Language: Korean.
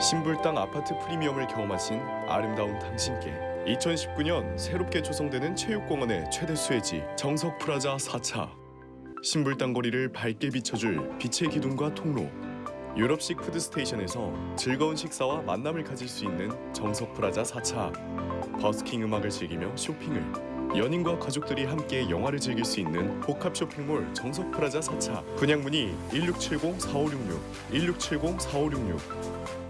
신불당 아파트 프리미엄을 경험하신 아름다운 당신께 2019년 새롭게 조성되는 체육공원의 최대 수혜지 정석 프라자 4차. 신불당 거리를 밝게 비춰줄 빛의 기둥과 통로. 유럽식 food station에서 즐거운 식사와 만남을 가질 수 있는 정석 프라자 4차. 버스킹 음악을 즐기며 쇼핑을. 연인과 가족들이 함께 영화를 즐길 수 있는 복합 쇼핑몰 정석 프라자 4차. 분양 문의 1670-4566 1670-4566